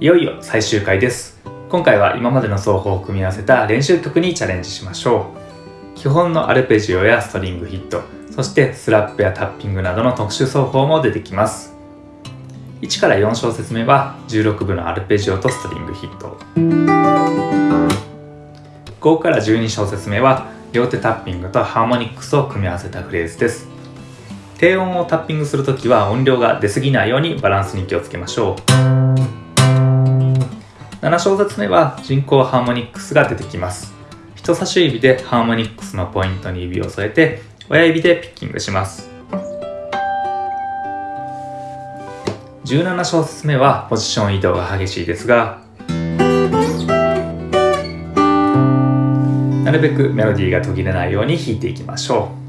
いよいよ最終回です。今回は今までの奏法を組み合わせた練習曲にチャレンジしましょう。基本のアルペジオやストリングヒットそしてスラップやタッピングなどの特殊奏法も出てきます。1から4小節目は16分のアルペジオとストリングヒット。5から12小節目は両手タッピングとハーモニックスを組み合わせたフレーズです。低音をタッピングするときは音量が出過ぎないようにバランスに気をつけましょう。7小節目は人工ハーモニックスが出てきます。人差し指でハーモニックスのポイントに指を添えて親指でピッキングします。17小節目はポジション移動が激しいですがなるべくメロディーが途切れないように弾いていきましょう。